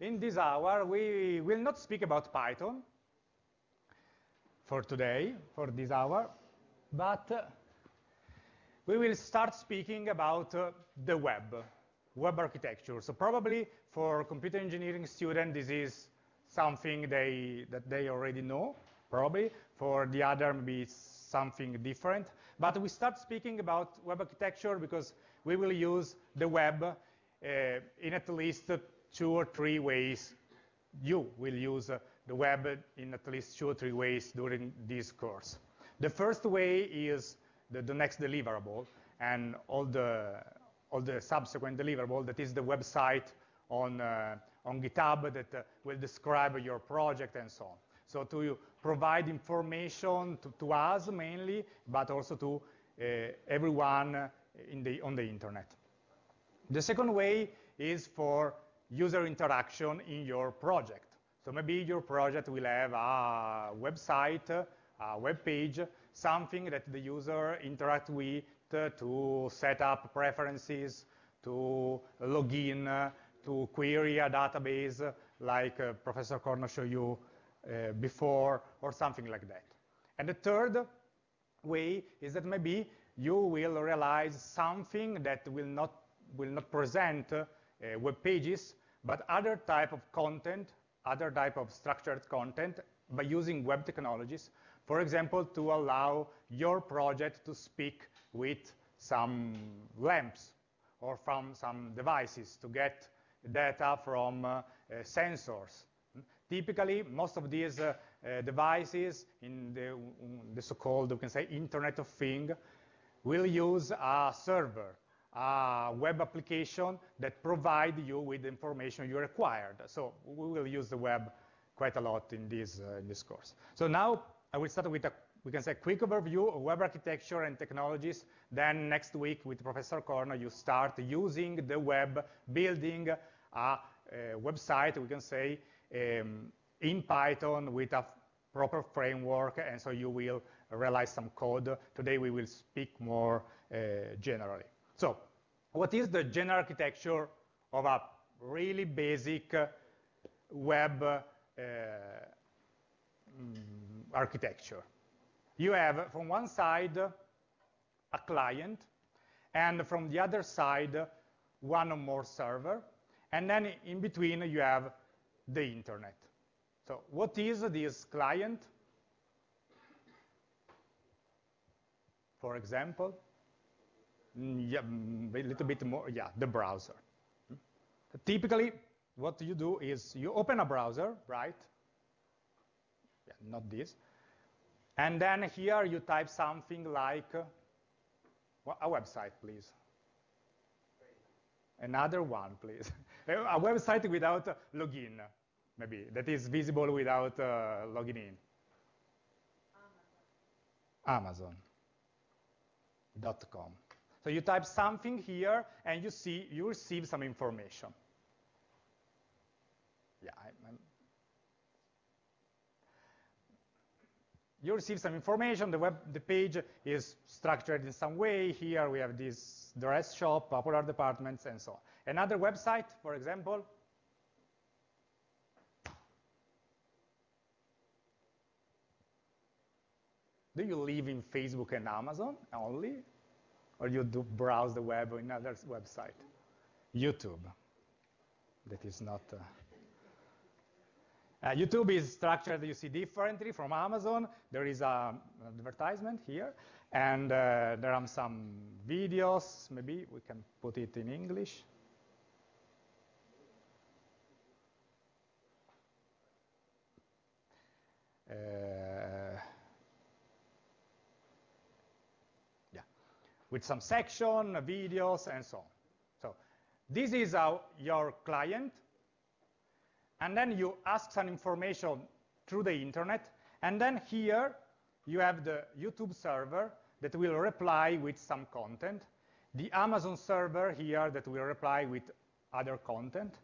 in this hour, we will not speak about Python for today, for this hour, but uh, we will start speaking about uh, the web, web architecture. So probably for computer engineering students, this is something they, that they already know, probably. For the other, maybe it's something different. But we start speaking about web architecture because we will use the web uh, in at least two or three ways. You will use uh, the web in at least two or three ways during this course. The first way is the, the next deliverable and all the, all the subsequent deliverable, that is the website on, uh, on GitHub that uh, will describe your project and so on. So to provide information to, to us mainly, but also to uh, everyone in the, on the internet. The second way is for user interaction in your project. So maybe your project will have a website, a web page, something that the user interacts with to set up preferences, to log in, to query a database like uh, Professor Corno showed you uh, before or something like that. And the third way is that maybe you will realize something that will not, will not present uh, web pages, but other type of content, other type of structured content by using web technologies. For example, to allow your project to speak with some lamps or from some devices to get data from uh, uh, sensors. Typically, most of these uh, devices in the, the so-called, we can say, Internet of Things, will use a server, a web application that provide you with the information you required. So we will use the web quite a lot in this, uh, in this course. So now I will start with a we can say quick overview of web architecture and technologies. Then next week with Professor Corno, you start using the web, building a, a website, we can say, um, in Python with a proper framework, and so you will realize some code. Today we will speak more uh, generally. So what is the general architecture of a really basic uh, web uh, mm, architecture? You have, from one side, a client, and from the other side, one or more server, and then in between, you have the internet. So what is this client? For example, yeah, mm, a little bit more, yeah, the browser. Typically, what you do is you open a browser, right? Yeah, not this. And then here you type something like uh, a website, please. Another one, please. a website without login, maybe, that is visible without uh, logging in. Amazon. So you type something here, and you see, you receive some information. Yeah, I, you receive some information. The web, the page is structured in some way. Here we have this dress shop, popular departments, and so on. Another website, for example, Do you live in Facebook and Amazon only? Or you do browse the web or another website? YouTube. That is not... Uh, uh, YouTube is structured, you see, differently from Amazon. There is an advertisement here, and uh, there are some videos. Maybe we can put it in English. Uh, yeah, with some section, videos, and so on. So this is our, your client and then you ask some information through the internet, and then here you have the YouTube server that will reply with some content, the Amazon server here that will reply with other content,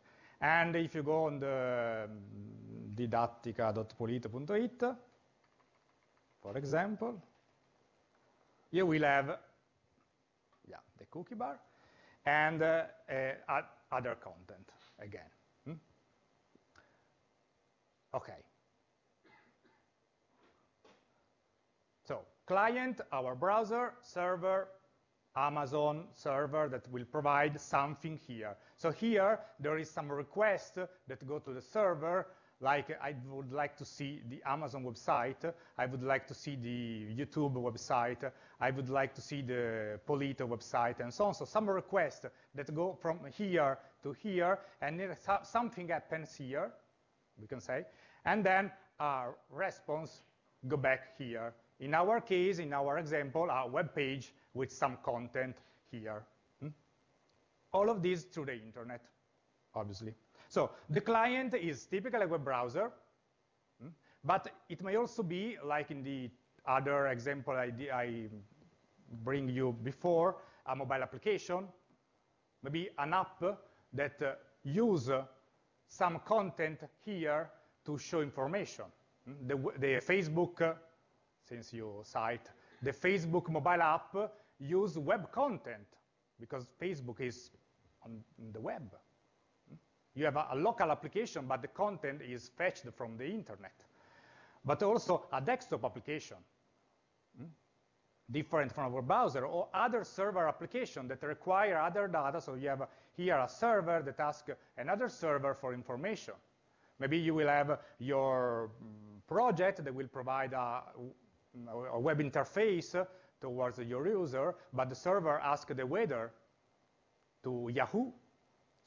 and if you go on the um, didattica.polito.it, for example, you will have the cookie bar, and uh, uh, other content again. Hmm? Okay. So client, our browser, server, Amazon server that will provide something here. So here, there is some request that go to the server like I would like to see the Amazon website, I would like to see the YouTube website, I would like to see the Polito website, and so on. So some requests that go from here to here, and something happens here, we can say, and then our response go back here. In our case, in our example, a web page with some content here. Hmm? All of these through the internet, obviously. So the client is typically a web browser, hmm? but it may also be, like in the other example I, I bring you before, a mobile application, maybe an app that uh, use uh, some content here to show information. Hmm? The, the Facebook, uh, since you cite, the Facebook mobile app use web content because Facebook is on the web. You have a, a, local application, but the content is fetched from the internet. But also a desktop application, hmm? different from our browser, or other server application that require other data. So you have here a server that asks another server for information. Maybe you will have your mm, project that will provide a, a web interface towards your user, but the server asks the weather to Yahoo,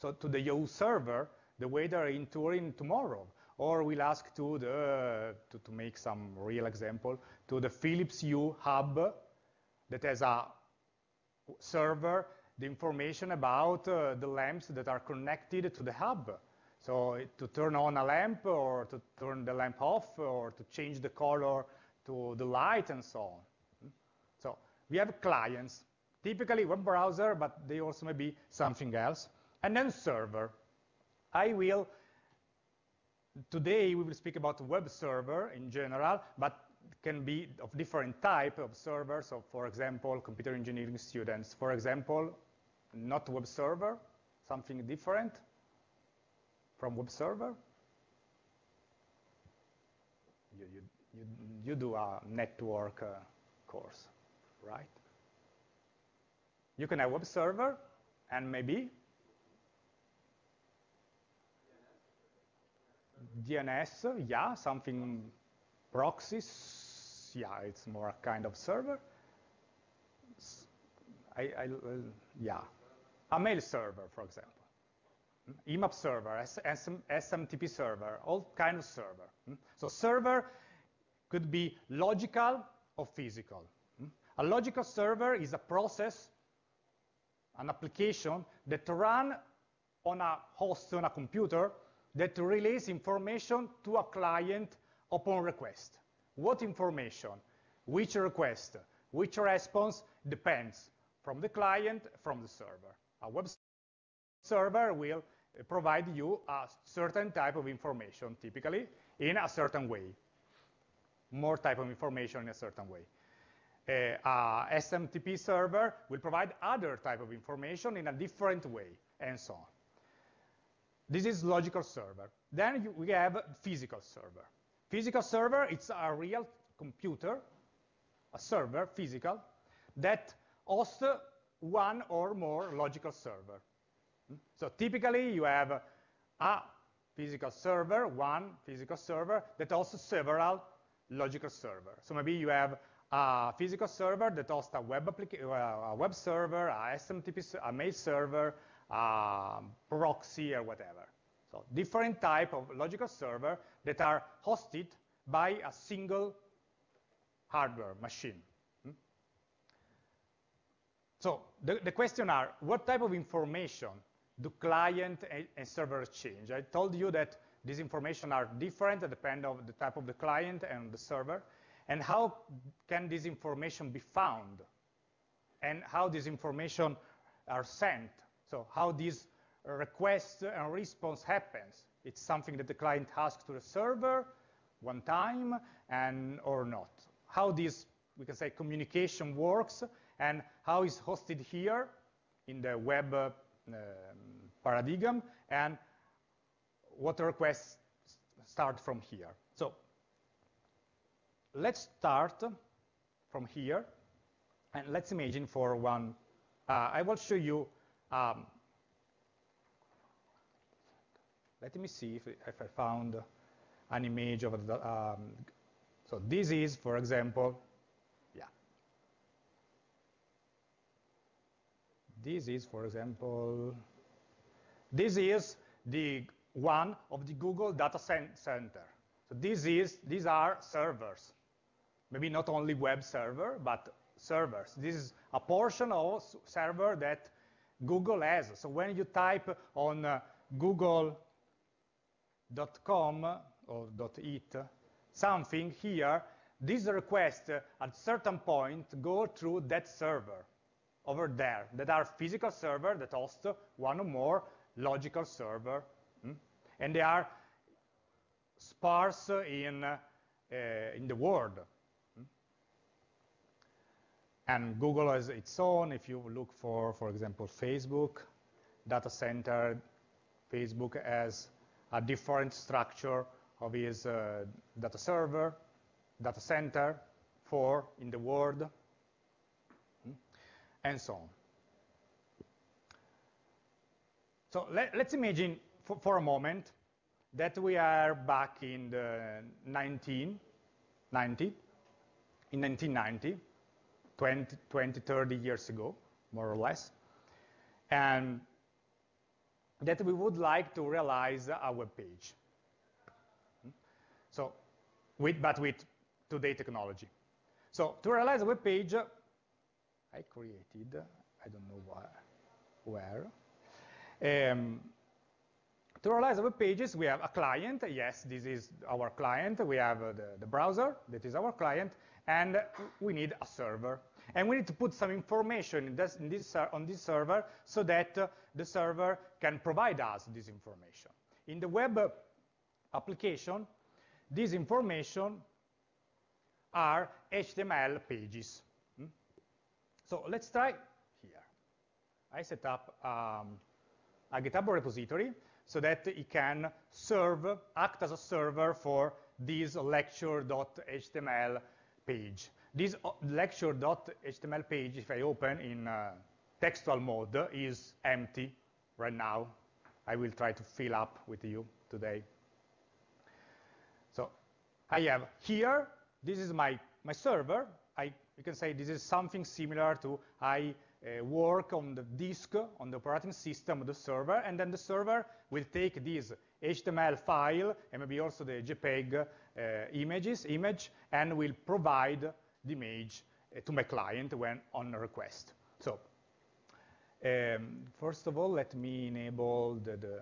so to the Yahoo server, the weather in Turin tomorrow. Or we'll ask to, the, to, to make some real example, to the Philips Hue hub that has a server, the information about uh, the lamps that are connected to the hub. So to turn on a lamp or to turn the lamp off or to change the color to the light and so on. So we have clients, typically web browser, but they also may be something else. And then server. I will, today we will speak about web server in general, but can be of different type of servers. So for example, computer engineering students. For example, not web server, something different from web server. You, you, you, you do a network uh, course right? You can have web server and maybe DNS, yeah, something proxies, yeah, it's more a kind of server. I, I yeah, a mail server, for example. Hmm, IMAP server, SM, SMTP server, all kind of server. Hmm, so server could be logical or physical. Hmm, a logical server is a process, an application that run on a host on a computer that relays information to a client upon request. What information? Which request? Which response depends from the client, from the server. A web server will provide you a certain type of information, typically in a certain way. More type of information in a certain way uh, SMTP server will provide other type of information in a different way, and so on. This is logical server. Then you, we have physical server. Physical server, it's a real computer, a server, physical, that hosts one or more logical server. Hmm? So typically, you have a physical server, one physical server, that hosts several logical servers. So maybe you have a physical server that hosts a web, uh, a web server, a SMTP, a mail server, a proxy, or whatever. So different type of logical server that are hosted by a single hardware machine. Hmm? So the, the question are, what type of information do client and, and server exchange? I told you that these information are different depending on the type of the client and the server and how can this information be found and how this information are sent. So how this request and response happens. It's something that the client asks to the server one time and or not. How this, we can say, communication works and how is hosted here in the web uh, paradigm and what requests start from here. So let's start from here. And let's imagine for one, uh, I will show you, um, let me see if, if I found an image of the, um, so this is, for example, yeah. This is, for example, this is the one of the Google Data Center. So this is, these are servers. Maybe not only web server, but servers. This is a portion of server that Google has. So when you type on uh, google.com or .it something here, this request at certain point go through that server over there that are physical server that host one or more logical server. Hmm? And they are sparse in, uh, in the world. And Google has its own, if you look for, for example, Facebook, data center, Facebook has a different structure of its uh, data server, data center, for in the world, hmm? and so on. So let, us imagine for, for, a moment that we are back in the 1990, in 1990, 20, 20, 30 years ago, more or less, and that we would like to realize a web page. So, with, but with today technology. So to realize a web page, I created, I don't know where, where. Um, to realize web pages, we have a client. Yes, this is our client. We have uh, the, the, browser, that is our client, and we need a server. And we need to put some information in this, in this, uh, on this server so that uh, the server can provide us this information. In the web application, this information are HTML pages. Hmm? So let's try here. I set up um, a GitHub repository so that it can serve, act as a server for this lecture.html page. This uh, lecture.html page, if I open in uh, textual mode, is empty right now. I will try to fill up with you today. So I have here, this is my, my server. I, you can say this is something similar to I uh, work on the disk, on the operating system of the server, and then the server will take this HTML file and maybe also the JPEG uh, images, image, and will provide the image uh, to my client when on request. So um, first of all, let me enable the, the,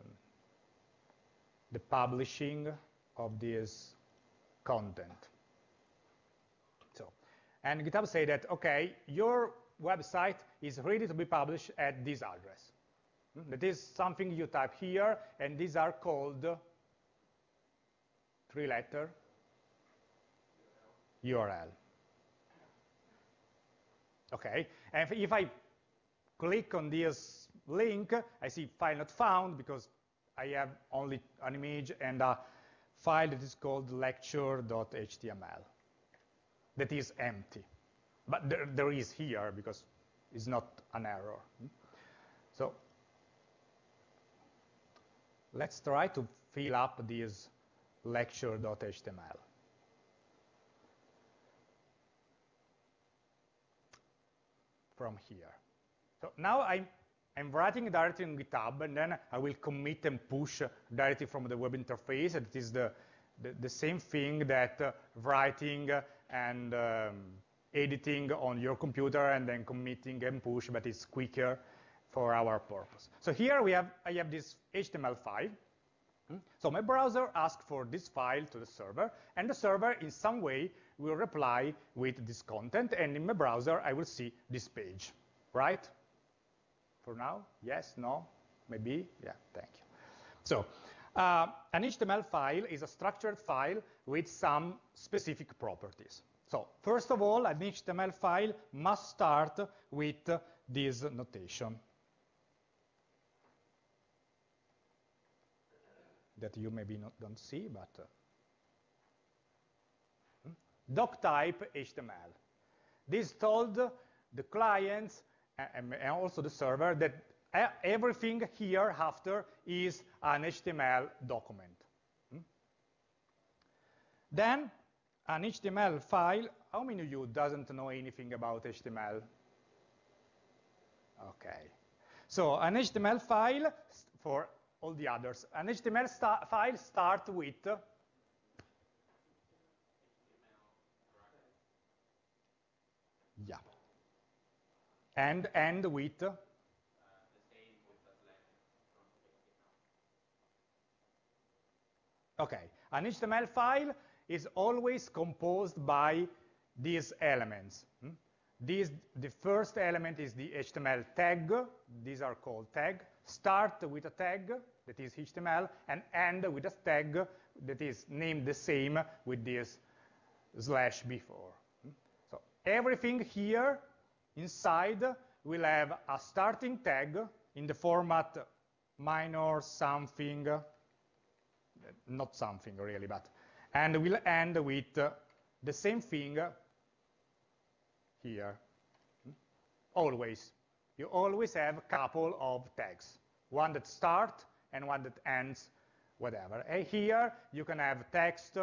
the publishing of this content. So, and GitHub say that, okay, your website is ready to be published at this address. Hmm? That is something you type here, and these are called three-letter URL. Okay, and if I click on this link, I see file not found because I have only an image and a file that is called lecture.html that is empty. But there, there is here because it's not an error. So let's try to fill up this lecture.html. from here. So now I'm, I'm writing directly in GitHub, and then I will commit and push directly from the web interface. It is the, the, the same thing that uh, writing and um, editing on your computer and then committing and push, but it's quicker for our purpose. So here we have, I have this HTML file. Hmm? So my browser asks for this file to the server, and the server in some way will reply with this content, and in my browser I will see this page, right? For now, yes, no, maybe, yeah, thank you. So uh, an HTML file is a structured file with some specific properties. So first of all, an HTML file must start with this notation that you maybe not, don't see, but uh, hmm? doc type HTML. This told the clients and also the server that everything here after is an HTML document. Hmm? Then an HTML file, how many of you doesn't know anything about HTML? Okay. So an HTML file for all the others. An HTML sta file starts with yeah, and end with uh, Okay, an HTML file is always composed by these elements. Hmm? The first element is the HTML tag. These are called tag. Start with a tag that is HTML and end with a tag that is named the same with this slash before. Hmm? So everything here inside will have a starting tag in the format minor something, not something really, but, and we'll end with the same thing here. Always. You always have a couple of tags, one that starts and one that ends, whatever. And here you can have text,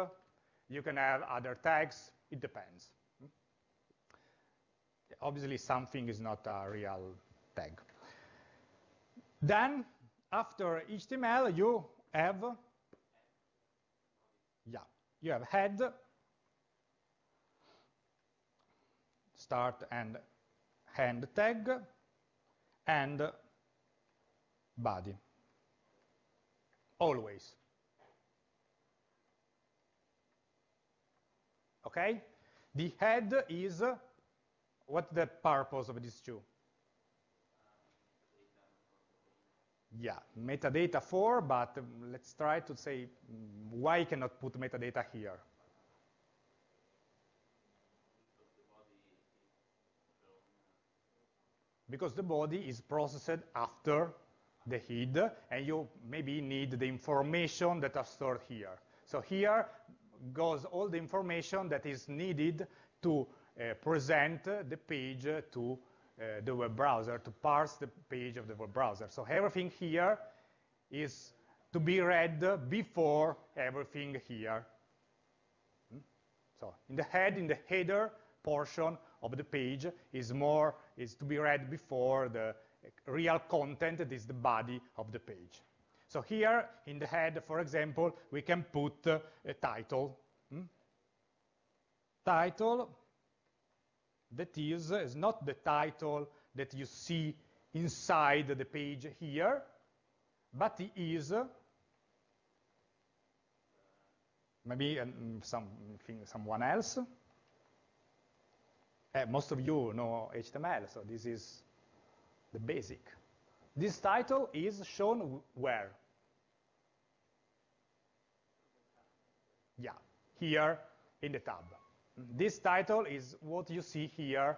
you can have other tags, it depends. Obviously something is not a real tag. Then after HTML you have you have head start and end tag and body. Always. Okay? The head is what's the purpose of these two yeah metadata for but let's try to say why cannot put metadata here because the body is processed after the head, and you maybe need the information that are stored here. So here goes all the information that is needed to uh, present the page to uh, the web browser, to parse the page of the web browser. So everything here is to be read before everything here. Hmm? So in the head, in the header portion of the page is more is to be read before the real content that is the body of the page. So here in the head, for example, we can put uh, a title. Hmm? Title that is, is not the title that you see inside the page here, but it is maybe um, something, someone else. Uh, most of you know HTML, so this is the basic. This title is shown where? Yeah, here in the tab. Mm-hmm. This title is what you see here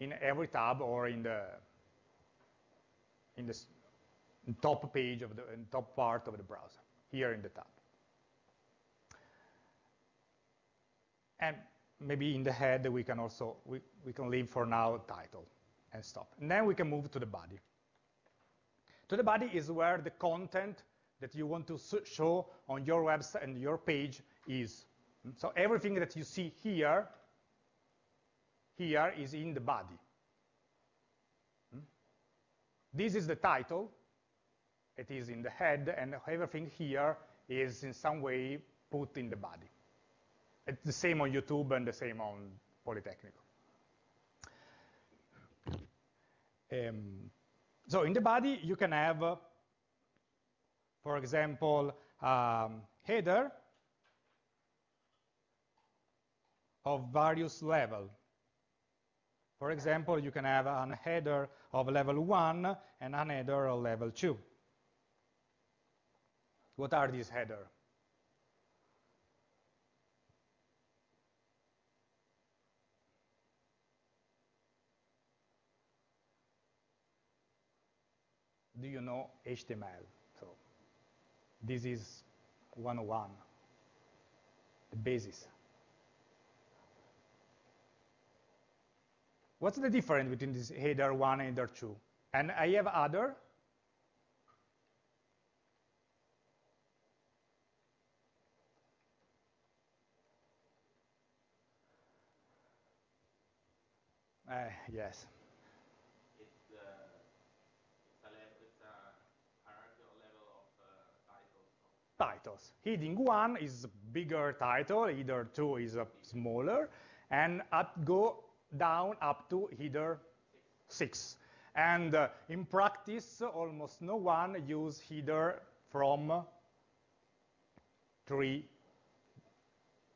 in every tab or in the in the top page of the top part of the browser, here in the tab. And maybe in the head we can also, we, we can leave for now title and stop. And then we can move to the body. To the body is where the content that you want to show on your website and your page is. So everything that you see here, here is in the body. This is the title. It is in the head, and everything here is in some way put in the body. It's the same on YouTube and the same on Polytechnic. Um, so in the body, you can have, uh, for example, um, header of various level. For example, you can have a header of level 1 and a header of level 2. What are these headers? do you know HTML? So this is 101, the basis. What's the difference between this header 1 and header 2? And I have other. Uh, yes. titles. Heading 1 is bigger title, header 2 is a smaller, and up go down up to header 6. And uh, in practice, almost no one use header from 3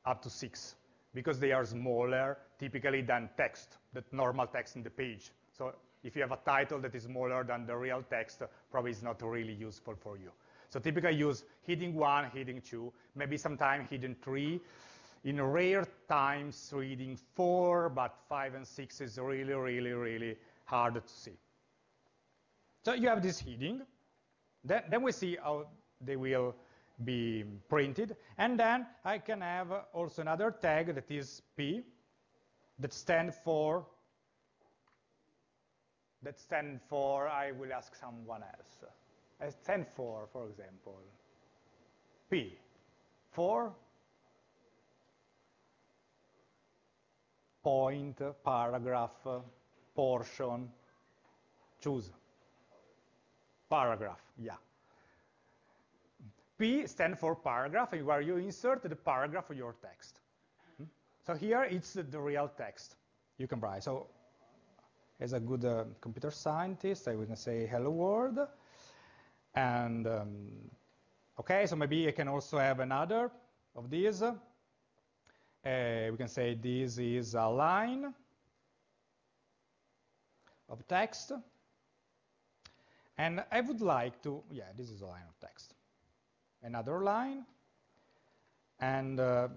up to 6 because they are smaller typically than text, the normal text in the page. So if you have a title that is smaller than the real text, probably it's not really useful for you. So typically use heading 1, heading 2, maybe sometimes heading 3. In rare times, heading 4, but 5 and 6 is really, really, really hard to see. So you have this heading. Then, then we see how they will be printed. And then I can have also another tag that is P that stand for that stand for I will ask someone else. I stand for, for example, P for point, paragraph, portion, choose. Paragraph, yeah. P stands for paragraph, where you insert the paragraph of your text. Hmm? So here it's the real text you can write. So as a good uh, computer scientist, I would say hello world. And um, okay, so maybe I can also have another of these. Uh, we can say this is a line of text. And I would like to, yeah, this is a line of text. Another line. And uh,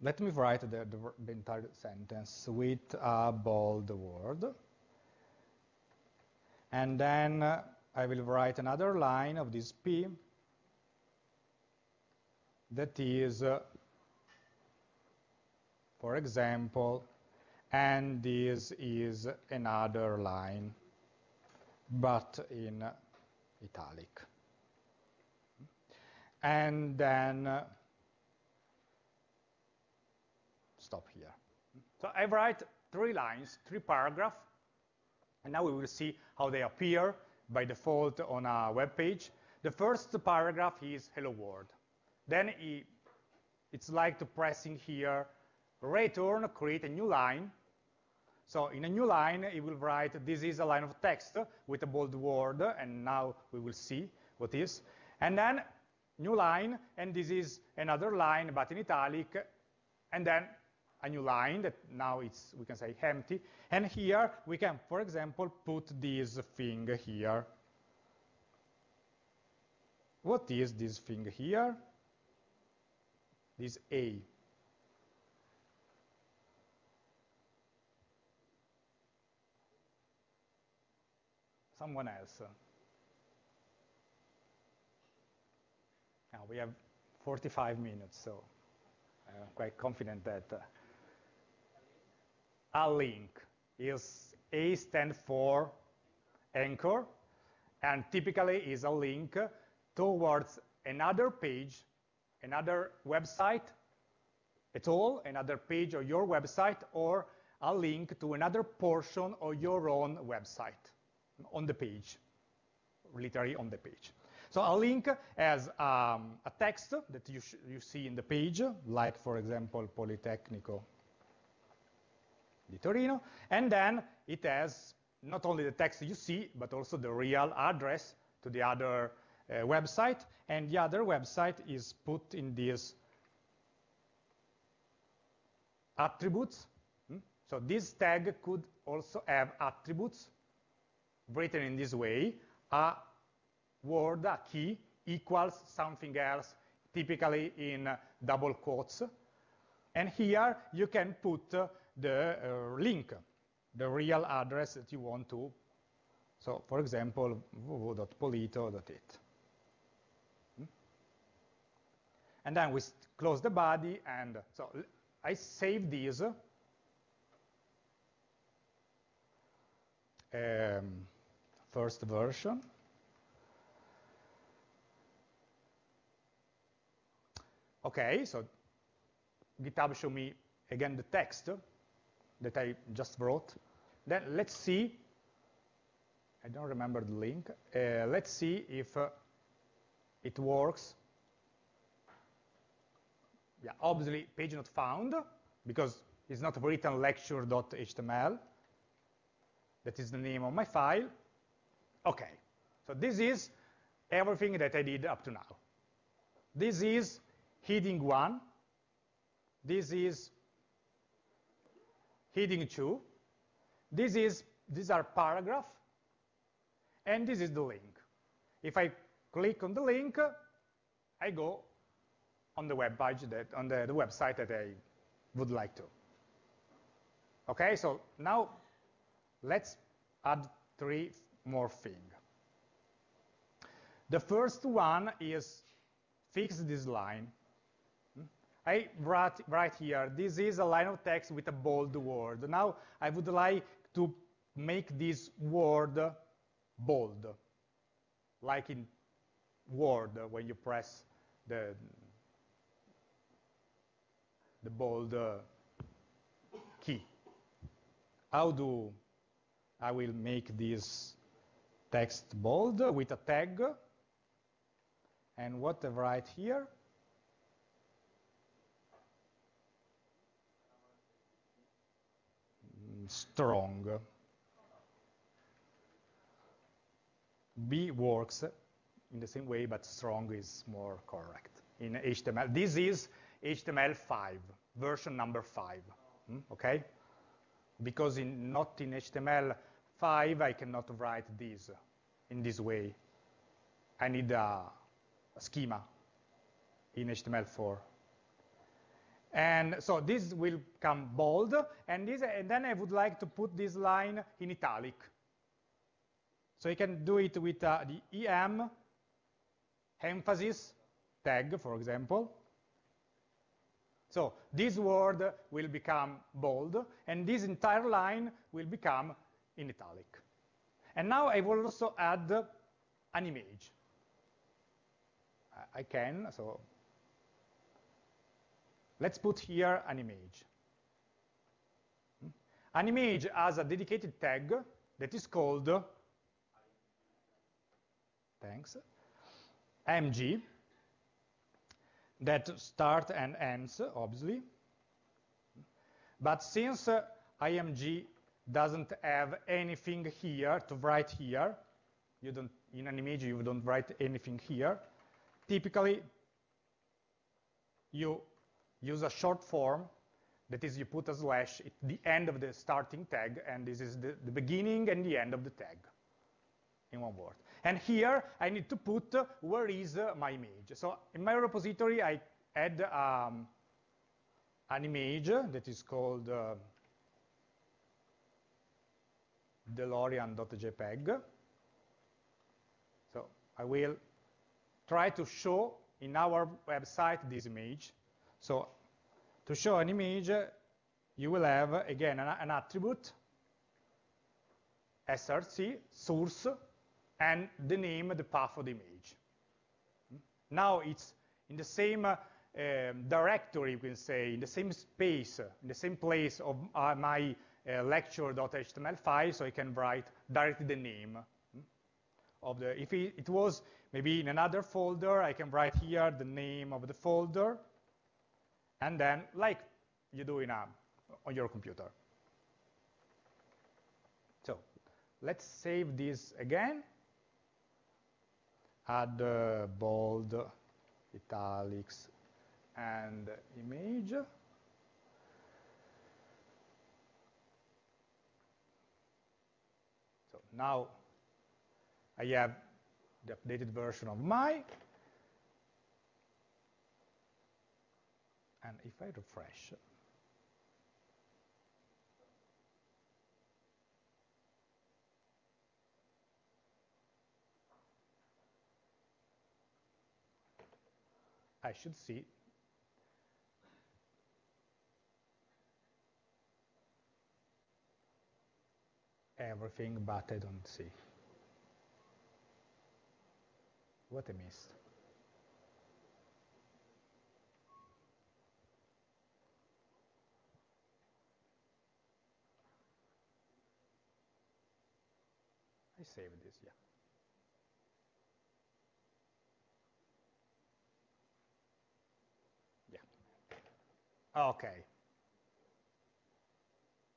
let me write the, the, the, entire sentence with a bold word. And then uh, I will write another line of this P that is, uh, for example, and this is another line, but in italic. And then stop here. So I write three lines, three paragraphs, and now we will see how they appear by default on a web page. The first paragraph is hello world. Then it's like to pressing here return, create a new line. So in a new line, it will write, this is a line of text with a bold word, and now we will see what is. And then new line, and this is another line, but in italic, and then a new line that now it's, we can say, empty. And here we can, for example, put this thing here. What is this thing here? This A. Someone else. Now we have 45 minutes, so I'm quite confident that uh, a link is A stands for anchor, and typically is a link towards another page, another website at all, another page of your website, or a link to another portion of your own website on the page, literally on the page. So a link has um, a text that you, you see in the page, like, for example, Politecnico di Torino. And then it has not only the text you see, but also the real address to the other uh, website. And the other website is put in these attributes. Hmm? So this tag could also have attributes written in this way. A word, a key, equals something else, typically in double quotes. And here you can put the uh, link, the real address that you want to. So for example, www.polito.it. Hmm? And then we close the body, and so I save these um, first version. Okay, so GitHub show me again the text that I just wrote. Then let's see, I don't remember the link. Uh, let's see if uh, it works. Yeah, obviously page not found because it's not written lecture.html. That is the name of my file. Okay, so this is everything that I did up to now. This is heading one. This is heading two. This is these are paragraph, and this is the link. If I click on the link, I go on the web page that on the, the website that I would like to. Okay, so now let's add three more things. The first one is fix this line. I write, write here, this is a line of text with a bold word. Now I would like to make this word bold, like in Word when you press the, the bold key. How do I will make this text bold with a tag? And what I write here? strong. B works in the same way, but strong is more correct in HTML. This is HTML5, version number 5, hmm? okay? Because in, not in HTML5, I cannot write this in this way. I need a, a schema in HTML4. And so this will come bold, and, this, and then I would like to put this line in italic. So you can do it with uh, the EM emphasis tag, for example. So this word will become bold, and this entire line will become in italic. And now I will also add an image. I can, so let's put here an image. An image has a dedicated tag that is called, thanks, mg, that start and ends, obviously. But since uh, img doesn't have anything here to write here, you don't, in an image you don't write anything here, typically you use a short form that is you put a slash at the end of the starting tag and this is the, the beginning and the end of the tag in one word. And here I need to put uh, where is uh, my image. So in my repository I add um, an image that is called uh, DeLorean.jpg. So I will try to show in our website this image. So to show an image, you will have, again, an, an attribute, src, source, and the name, the path of the image. Now it's in the same uh, directory, you can say, in the same space, in the same place of uh, my uh, lecture.html file, so I can write directly the name of the, if it, it was maybe in another folder, I can write here the name of the folder, and then like you do in a, on your computer. So let's save this again. Add uh, bold, italics, and image. So now I have the updated version of my. And if I refresh, I should see everything, but I don't see. What I missed? I saved this, yeah. Yeah. Okay.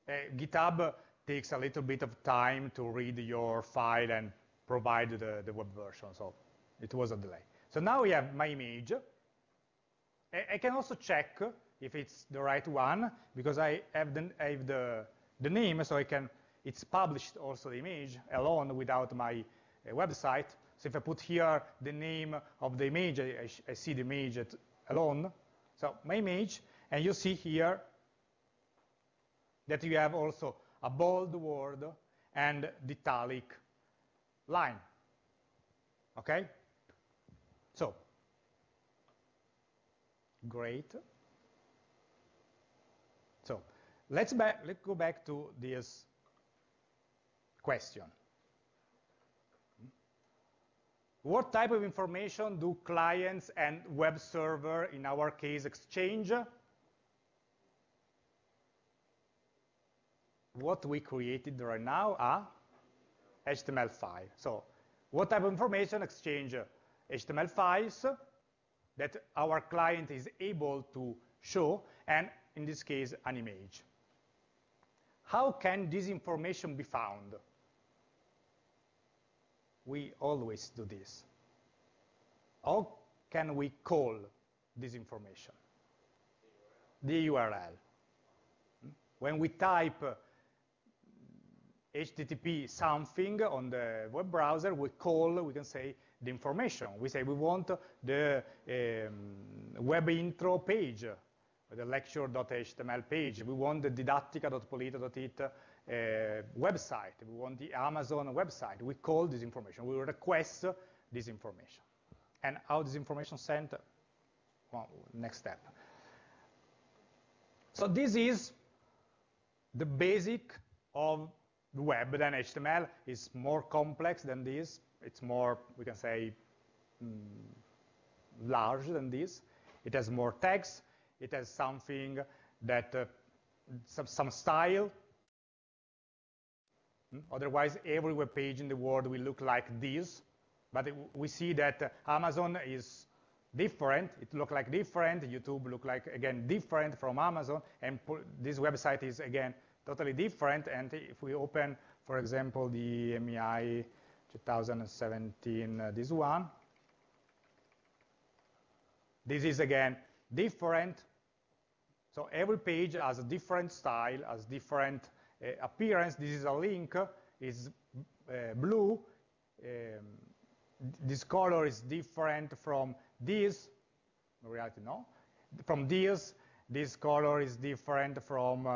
Uh, GitHub takes a little bit of time to read your file and provide the, the web version, so it was a delay. So now we have my image. I, I can also check if it's the right one, because I have the, I have the, the name, so I can, it's published also the image alone without my uh, website. So if I put here the name of the image, I, I see the image alone. So my image, and you see here that you have also a bold word and the italic line. Okay? So, great. So, let's, let's go back to this question. What type of information do clients and web server, in our case, exchange? What we created right now are HTML files. So what type of information exchange uh, HTML files that our client is able to show, and in this case, an image. How can this information be found? We always do this. How can we call this information? The URL. Hmm? When we type uh, HTTP something on the web browser, we call, we can say, the information. We say we want the um, web intro page, the lecture.html page. We want the didattica.polito.it uh, website. We want the Amazon website. We call this information. We request this information. And how this information sent? Well, next step. So this is the basic of web than HTML is more complex than this. It's more, we can say, mm, large than this. It has more text. It has something that, uh, some, some, style. Mm? Otherwise, every web page in the world will look like this. But it, we see that uh, Amazon is different. It look like different. YouTube look like, again, different from Amazon. And this website is, again, totally different. And if we open, for example, the MEI 2017, uh, this one, this is, again, different. So every page has a different style, has different uh, appearance. This is a link, is uh, blue. Um, this color is different from this. In reality, no. From this, this color is different from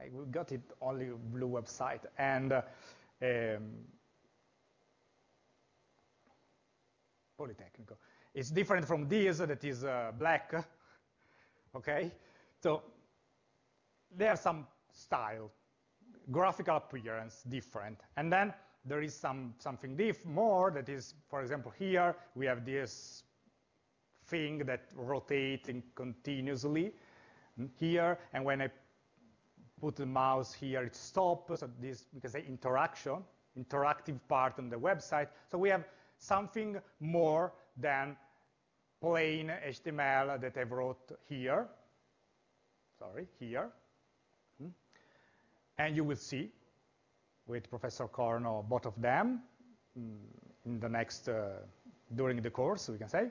we got it only blue website. And uh, um, Polytechnical. It's different from this that is uh, black, okay? So there's some style, graphical appearance different. And then there is some something diff more that is, for example, here we have this thing that rotating continuously here, and when I put the mouse here, it stops. So this, we can say interaction, interactive part on the website. So we have something more than plain HTML that I wrote here. Sorry, here. Hmm. And you will see with Professor Corno both of them hmm, in the next, uh, during the course, we can say.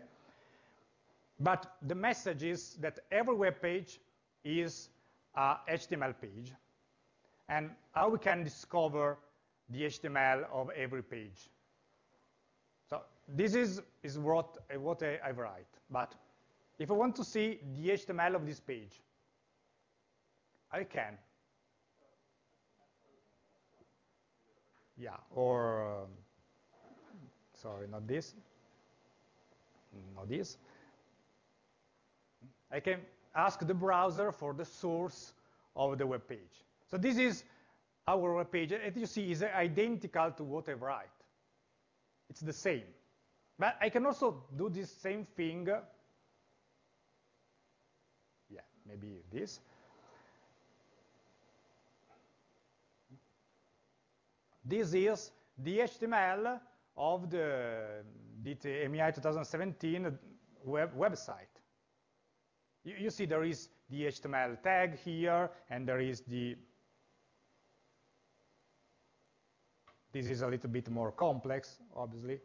But the message is that every web page is uh, HTML page and how we can discover the HTML of every page. So this is, is what, what I, I write. But if I want to see the HTML of this page, I can. Yeah, or, um, sorry, not this, not this. I can ask the browser for the source of the web page. So this is our web page. As you see, is identical to what I write. It's the same. But I can also do this same thing. Yeah, maybe this. This is the HTML of the, the MEI 2017 web website. You, you see there is the HTML tag here, and there is the This is a little bit more complex, obviously.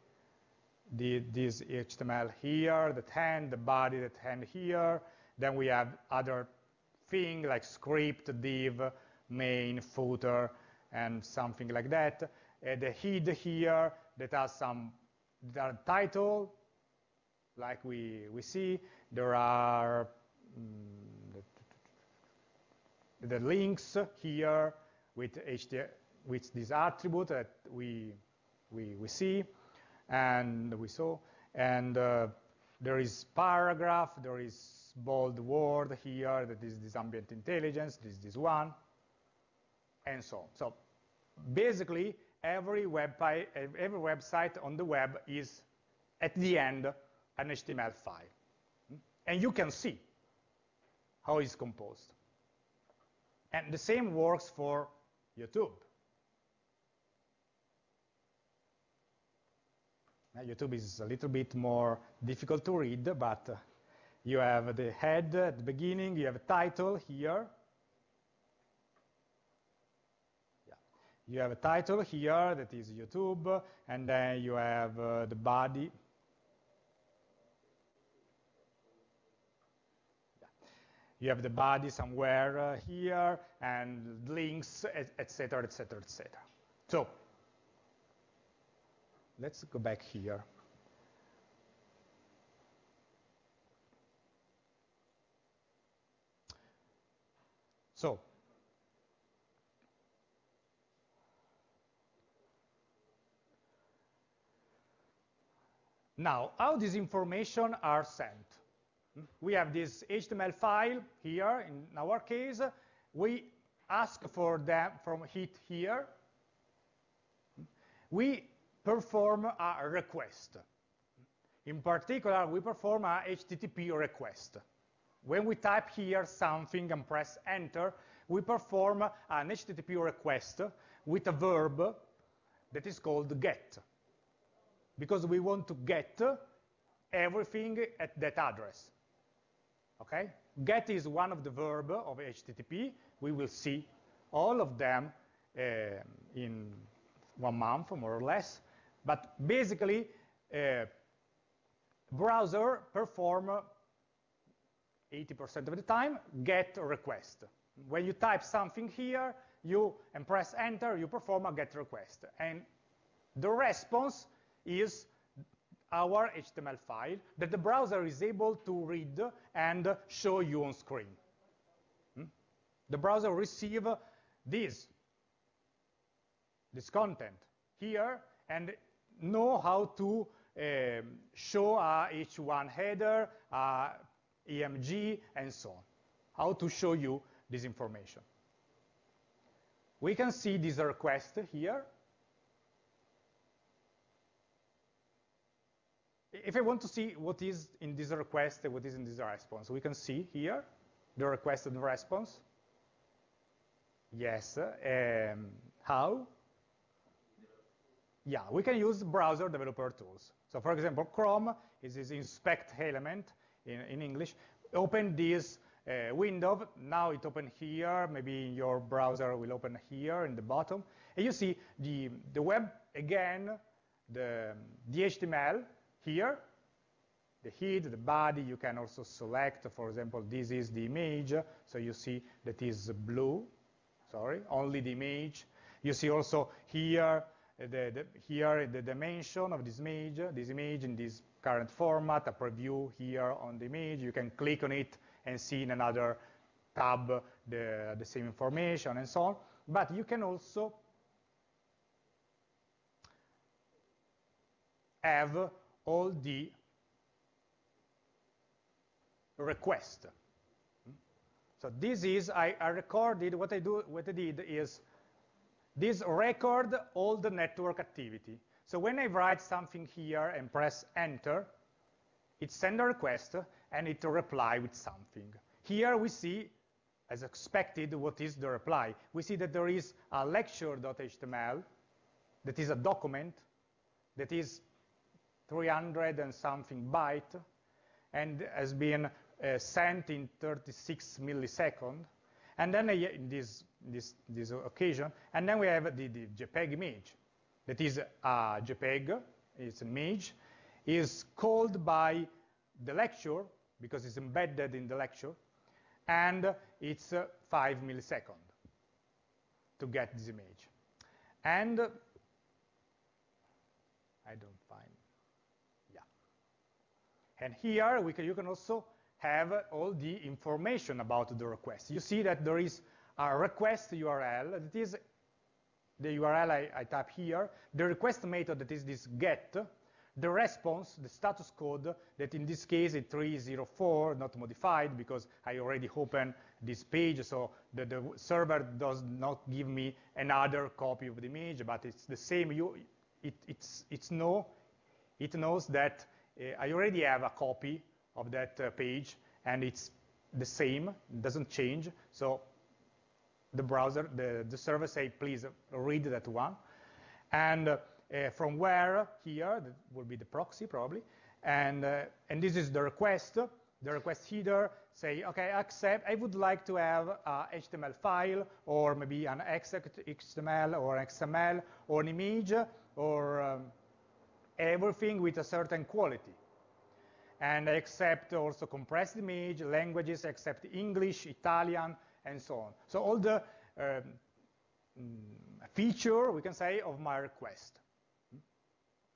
The, this HTML here, the hand, the body, the hand here. Then we have other thing like script, div, main, footer, and something like that. Uh, the head here that has some that title, like we, we see. There are the, the links here with with this attribute that we, we, we see and we saw. And uh, there is paragraph, there is bold word here, that is this ambient intelligence, this this one, and so on. So basically, every, web every website on the web is, at the end, an HTML file. And you can see how it's composed. And the same works for YouTube. YouTube is a little bit more difficult to read, but you have the head at the beginning, you have a title here. You have a title here that is YouTube, and then you have uh, the body. You have the body somewhere uh, here, and links, etc., etc., etc. So let's go back here. So, now, how these information are sent? We have this HTML file here, in our case. We ask for them from it here. We perform a request. In particular, we perform a HTTP request. When we type here something and press enter, we perform an HTTP request with a verb that is called get, because we want to get everything at that address. Okay? Get is one of the verb of HTTP. We will see all of them uh, in one month, more or less. But basically, uh, browser perform 80% of the time get request. When you type something here, you and press enter, you perform a get request. And the response is our HTML file that the browser is able to read and show you on screen. Hmm? The browser receive this, this content here, and know how to um, show a H1 header, a EMG, and so on. How to show you this information. We can see this request here. If I want to see what is in this request and what is in this response, we can see here the request and the response. Yes. Um, how? Yeah, we can use browser developer tools. So for example, Chrome is this inspect element in, in English. Open this uh, window. Now it open here. Maybe your browser will open here in the bottom. And you see the, the web, again, the, the HTML here, the head, the body. You can also select, for example, this is the image. So you see that is blue. Sorry, only the image. You see also here the, the, here the dimension of this image, this image in this current format, a preview here on the image. You can click on it and see in another tab the, the same information and so on. But you can also have all the requests. So this is, I, I recorded, what I, do, what I did is, this record all the network activity. So when I write something here and press enter, it sends a request and it reply with something. Here we see, as expected, what is the reply. We see that there is a lecture.html that is a document that is 300 and something byte and has been uh, sent in 36 milliseconds. And then uh, in this, this, this occasion, and then we have the, the JPEG image. That is a JPEG, it's an image, is called by the lecture, because it's embedded in the lecture, and it's uh, 5 milliseconds to get this image. And I don't. And here we can, you can also have all the information about the request. You see that there is a request URL that is the URL I, I type here, the request method that is this get, the response, the status code, that in this case is 304, not modified because I already opened this page, so the, the, server does not give me another copy of the image, but it's the same. You, it, it's, it's no, it knows that I already have a copy of that uh, page, and it's the same, doesn't change. So the browser, the, the server say, please read that one. And uh, from where here, that will be the proxy probably, and, uh, and this is the request. The request header say, okay, accept, I would like to have a HTML file, or maybe an XML or XML, or an image, or um, everything with a certain quality and accept also compressed image, languages, accept English, Italian, and so on. So all the um, feature, we can say, of my request.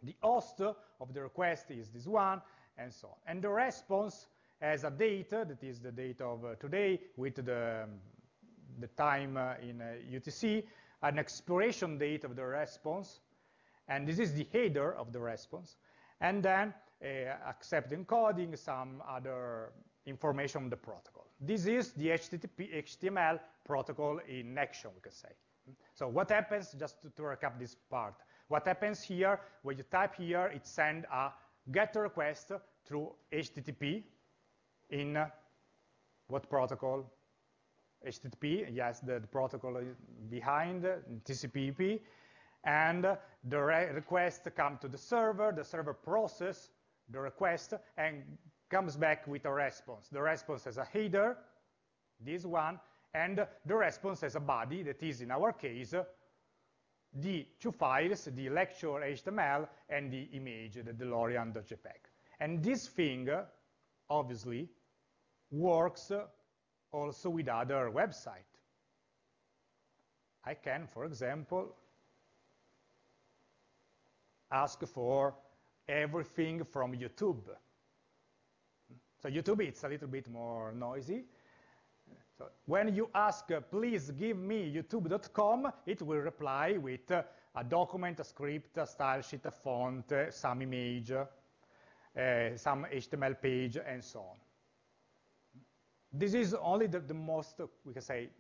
The host of the request is this one, and so on. And the response has a date, that is the date of uh, today, with the, um, the time uh, in uh, UTC, an expiration date of the response, and this is the header of the response, and then uh, accept encoding, some other information on the protocol. This is the HTTP HTML protocol in action, we could say. So what happens, just to, to recap this part, what happens here, when you type here, it sends a GET request through HTTP in uh, what protocol? HTTP, yes, the, the protocol behind TCP/IP, and the re request come to the server, the server process the request and comes back with a response. The response has a header, this one, and the response has a body that is, in our case, the two files, the lecture HTML and the image, the DeLorean.jpg. And this thing, obviously, works also with other websites. I can, for example, ask for everything from YouTube. So YouTube, it's a little bit more noisy. So when you ask, please give me youtube.com, it will reply with a document, a script, a style sheet, a font, some image, uh, some HTML page, and so on. This is only the, the most, we can say,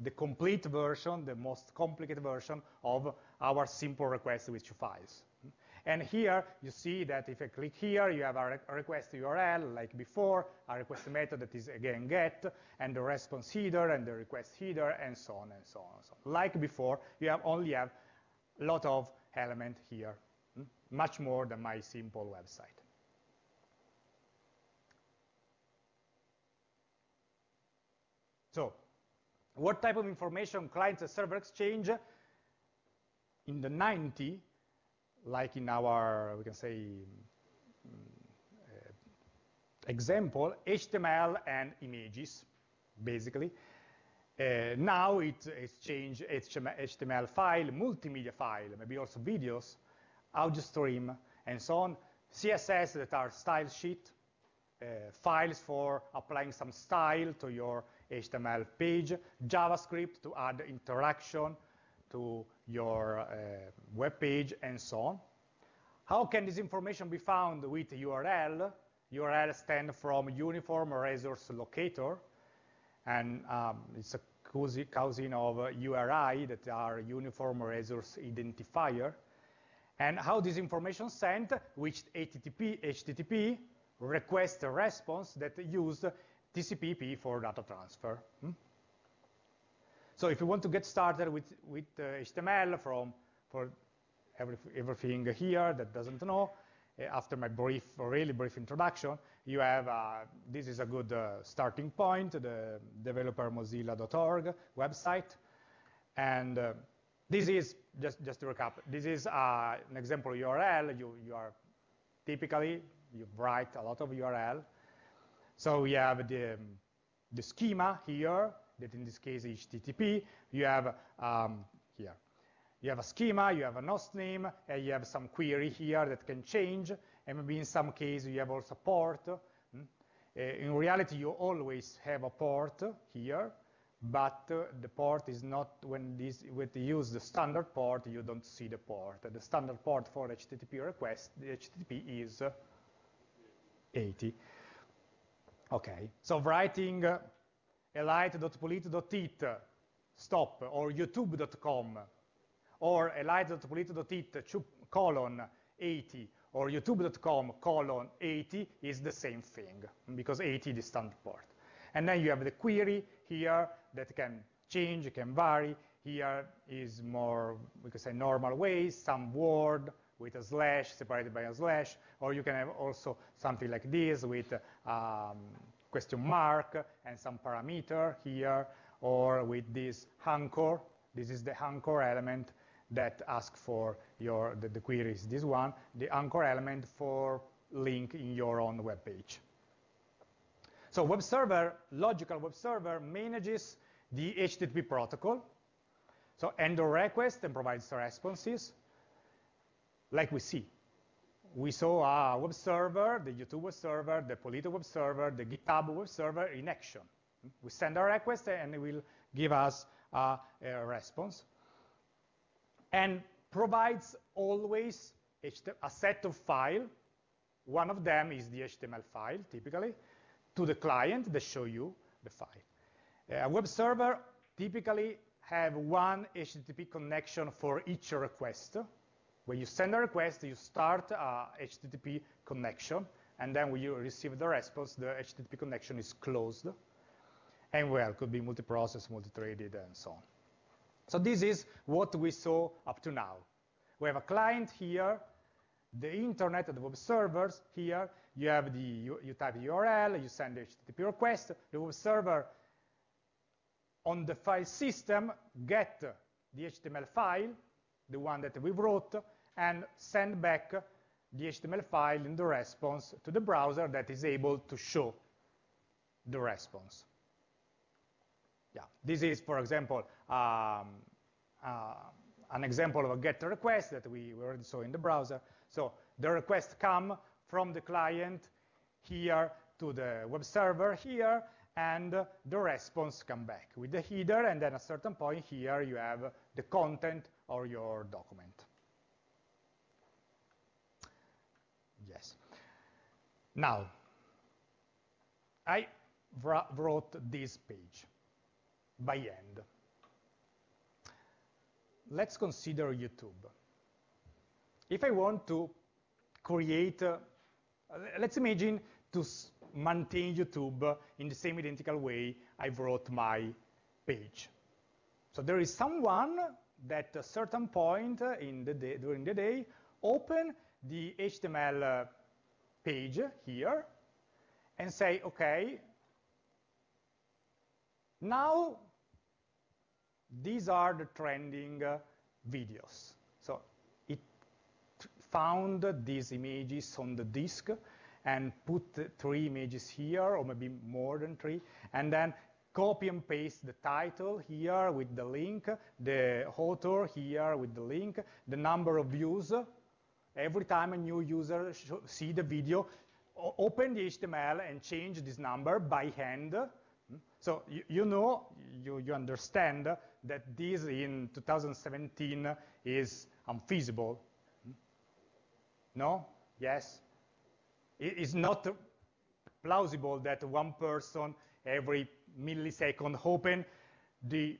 the complete version, the most complicated version of our simple request with two files. And here you see that if I click here, you have a, a request URL like before, a request method that is again get, and the response header and the request header, and so on and so on and so on. Like before, you have only have a lot of element here, hmm? much more than my simple website. So, what type of information clients and server exchange? In the 90, like in our, we can say, uh, example, HTML and images, basically. Uh, now it exchange HTML file, multimedia file, maybe also videos, audio stream, and so on. CSS that are style sheet, uh, files for applying some style to your HTML page, JavaScript to add interaction, to your uh, web page, and so on. How can this information be found with URL? URL stands from Uniform Resource Locator. and um, it's a cousin of URI that are Uniform Resource Identifier. And how this information sent, which HTTP, HTTP request response that use TCP/IP for data transfer. Hmm? So if you want to get started with, with uh, HTML from, for every, everything here that doesn't know, uh, after my brief, really brief introduction, you have, uh, this is a good uh, starting point, the developermozilla.org website. And uh, this is, just, just to recap, this is an example URL. You, you are typically, you write a lot of URL. So we have the, the schema here, that in this case is HTTP. You have um, here, you have a schema, you have a host name, and you have some query here that can change, and maybe in some case you have also port. Hmm? Uh, in reality, you always have a port here, but uh, the port is not, when, this, when you use the standard port, you don't see the port. The standard port for HTTP request, the HTTP is uh, 80. Okay, so writing uh, elite.polito.it stop or youtube.com or elite.polito.it colon 80 or youtube.com colon 80 is the same thing because 80 is the standard port. And then you have the query here that can change, can vary. Here is more, we could say normal ways, some word with a slash separated by a slash, or you can have also something like this with um, question mark and some parameter here, or with this anchor. This is the anchor element that asks for your, the, the query is this one, the anchor element for link in your own web page. So web server, logical web server manages the HTTP protocol. So handle request and provides responses like we see we saw a web server, the YouTube web server, the Polito web server, the GitHub web server in action. We send a request and it will give us a, a response. And provides always a set of file. One of them is the HTML file, typically, to the client that show you the file. A web server typically have one HTTP connection for each request. When you send a request, you start a HTTP connection, and then when you receive the response, the HTTP connection is closed. And well, could be multi-process, multi-threaded, and so on. So this is what we saw up to now. We have a client here, the internet, the web servers here. You have the, you, you type the URL, you send the HTTP request. The web server on the file system get the HTML file, the one that we wrote, and send back the HTML file in the response to the browser that is able to show the response. Yeah, this is, for example, um, uh, an example of a GET request that we already saw in the browser. So the request come from the client here to the web server here, and the response come back with the header, and then at a certain point here you have the content of your document. Yes. Now, I wrote this page by hand. Let's consider YouTube. If I want to create, uh, let's imagine to maintain YouTube in the same identical way I wrote my page. So there is someone that a certain point in the day, during the day open the HTML uh, page here and say, okay, now these are the trending uh, videos. So it found these images on the disk and put three images here, or maybe more than three, and then copy and paste the title here with the link, the author here with the link, the number of views, Every time a new user see the video, open the HTML and change this number by hand. Hmm? So you, you know, you, you understand that this in 2017 is unfeasible. Hmm? No? Yes? It is not plausible that one person every millisecond open the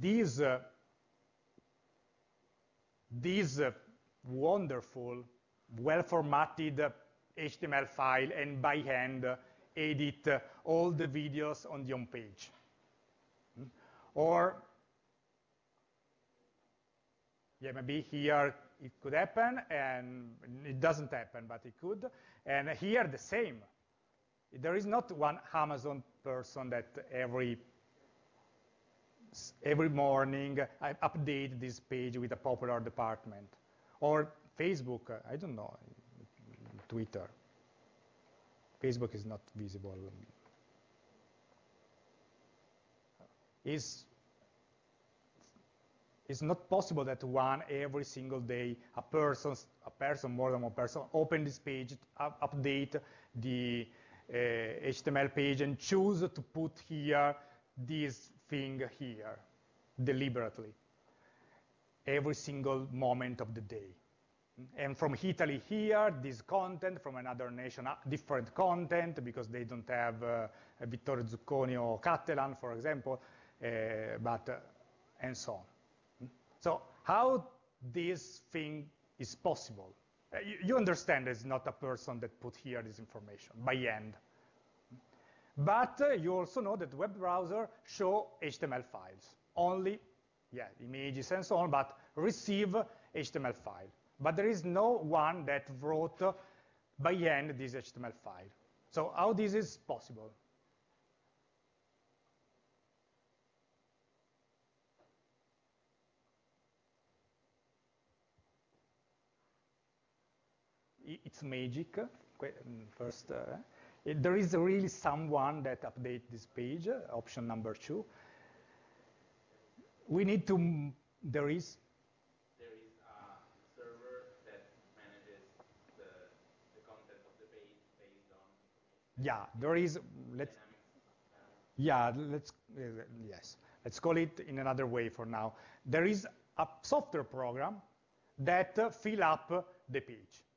these uh, these uh, wonderful well-formatted HTML file and by hand edit all the videos on the home page. Hmm? Or, yeah, maybe here it could happen, and it doesn't happen, but it could. And here the same. There is not one Amazon person that every every morning I update this page with a popular department. Or Facebook, I don't know, Twitter. Facebook is not visible. Is it's not possible that one every single day a person, a person more than one person, open this page, up, update the HTML page and choose to put here this thing here deliberately every single moment of the day. And from Italy here, this content, from another nation, uh, different content, because they don't have uh, Vittorio Zucconi or Catalan, for example, uh, but, uh, and so on. So how this thing is possible? Uh, you, understand it's not a person that put here this information by hand. But uh, you also know that web browser show HTML files, only, yeah, images and so on, but receive HTML file but there is no one that wrote by hand this HTML file. So how this is possible? It's magic, mm, first. Uh, there is really someone that update this page, option number two. We need to, there is yeah, there is, let's, yeah, let's, uh, yes, let's call it in another way for now. There is a software program that uh, fill up the page.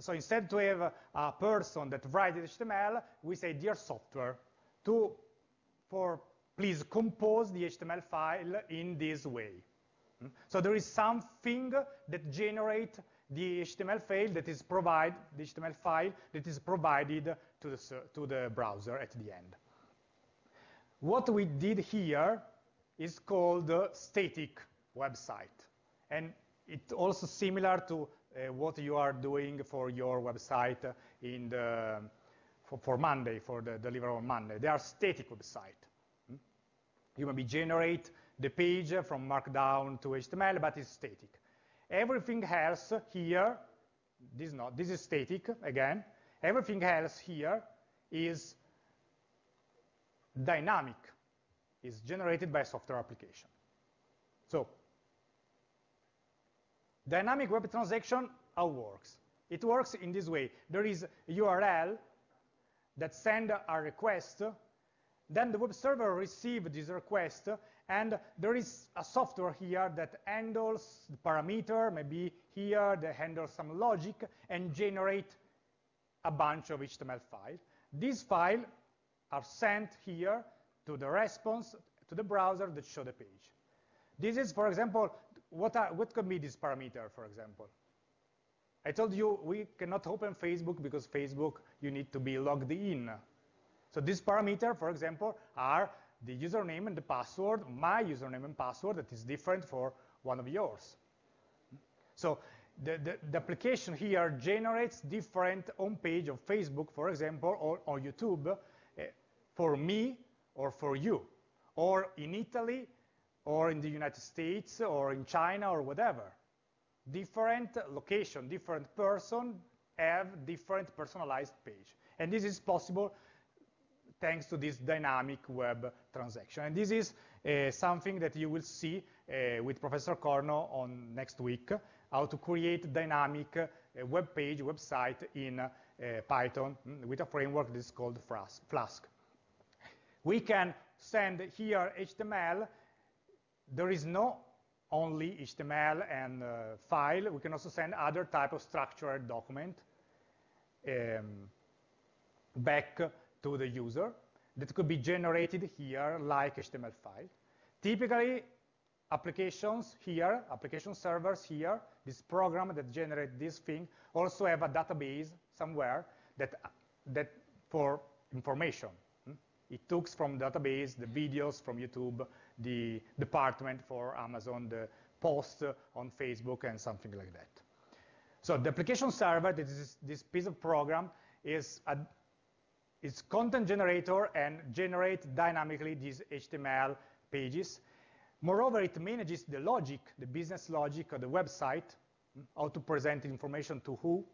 So instead to have a person that writes HTML, we say, dear software, to, for please compose the HTML file in this way. Hmm? So there is something that generates the HTML file that is provide the HTML file that is provided to the, to the browser at the end. What we did here is called static website. And it's also similar to what you are doing for your website in the, for, for Monday, for the deliver on Monday. They are static website. Hmm? You maybe generate the page from Markdown to HTML, but it's static. Everything else here, this, not, this is static, again, Everything else here is dynamic, is generated by a software application. So dynamic web transaction, how works? It works in this way. There is a URL that send a request, then the web server receives this request, and there is a software here that handles the parameter, maybe here that handles some logic, and generate a bunch of HTML files. These files are sent here to the response to the browser that show the page. This is, for example, what, are, what could be this parameter, for example? I told you we cannot open Facebook because Facebook, you need to be logged in. So this parameter, for example, are the username and the password, my username and password that is different for one of yours. So the, the, the, application here generates different home page of Facebook, for example, or, or YouTube uh, for me or for you, or in Italy, or in the United States, or in China, or whatever. Different location, different person have different personalized page. And this is possible thanks to this dynamic web transaction. And this is uh, something that you will see uh, with Professor Corno on next week how to create dynamic uh, web page, website in uh, Python mm, with a framework that is called Flask. We can send here HTML. There is no only HTML and uh, file. We can also send other type of structured document um, back to the user. that could be generated here like HTML file. Typically, applications here, application servers here, this program that generate this thing also have a database somewhere that, that for information. Hmm? It took from database the videos from YouTube, the department for Amazon, the post on Facebook, and something like that. So the application server, this, is, this piece of program, is a it's content generator and generate dynamically these HTML pages. Moreover, it manages the logic, the business logic of the website, how to present information to who.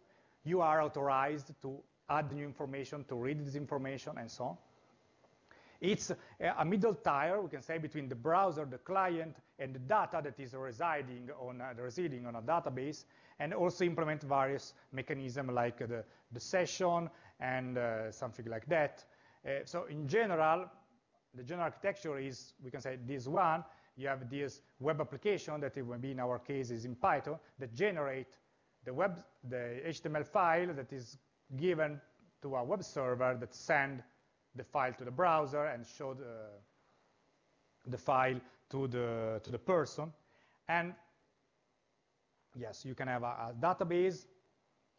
You are authorized to add new information, to read this information, and so on. It's a middle tier, we can say, between the browser, the client, and the data that is residing on, uh, residing on a database, and also implement various mechanisms like the, the session and uh, something like that. Uh, so in general, the general architecture is, we can say, this one. You have this web application that it be in our case is in Python that generate the web, the HTML file that is given to a web server that send the file to the browser and show the, the file to the, to the person. And yes, you can have a, a database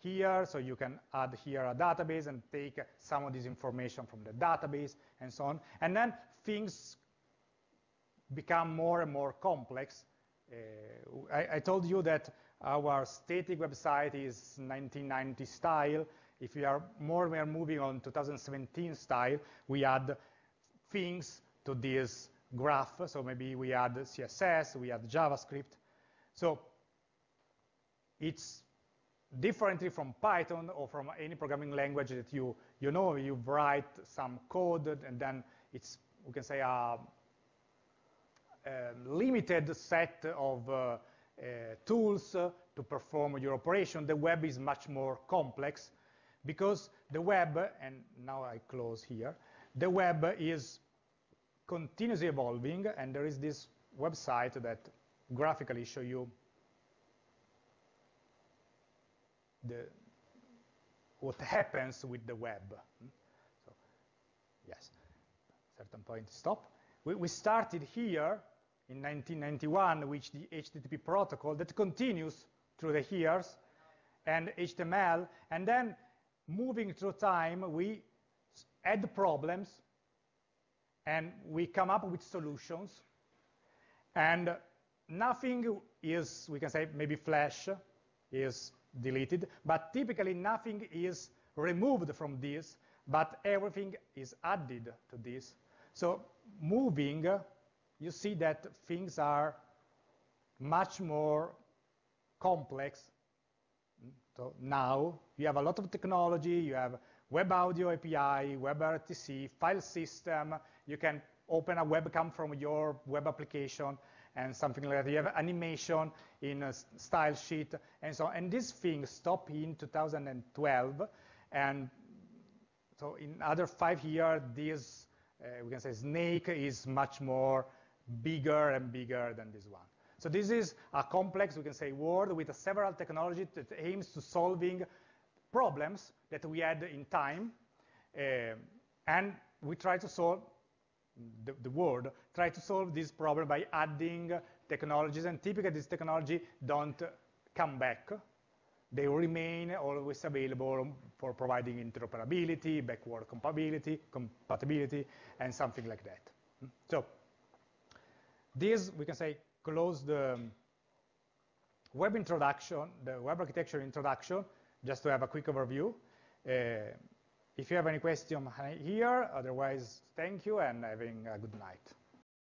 here, so you can add here a database and take some of this information from the database and so on. And then things become more and more complex. Uh, I, I, told you that our static website is 1990 style. If we are more we are moving on 2017 style, we add things to this graph. So maybe we add CSS, we add JavaScript. So it's differently from Python or from any programming language that you, you know, you write some code and then it's, we can say, a, a limited set of uh, uh, tools to perform your operation. The web is much more complex because the web, and now I close here, the web is continuously evolving and there is this website that graphically show you the, what happens with the web. So, yes, certain point stop. We, we started here in 1991 with the HTTP protocol that continues through the years and HTML, and then moving through time, we add problems and we come up with solutions. And nothing is, we can say, maybe Flash is deleted, but typically nothing is removed from this, but everything is added to this. So moving, you see that things are much more complex. So now you have a lot of technology, you have web audio API, WebRTC, file system, you can open a webcam from your web application, and something like that. You have animation in a style sheet and so on. And this thing stopped in 2012. And so in other five years, this, uh, we can say snake is much more bigger and bigger than this one. So this is a complex, we can say, world with several technologies that aims to solving problems that we had in time. Uh, and we try to solve the, the world try to solve this problem by adding technologies, and typically this technology don't come back. They remain always available for providing interoperability, backward compatibility, compatibility, and something like that. So this, we can say, close the web introduction, the web architecture introduction, just to have a quick overview. Uh, if you have any question here, otherwise, thank you and having a good night.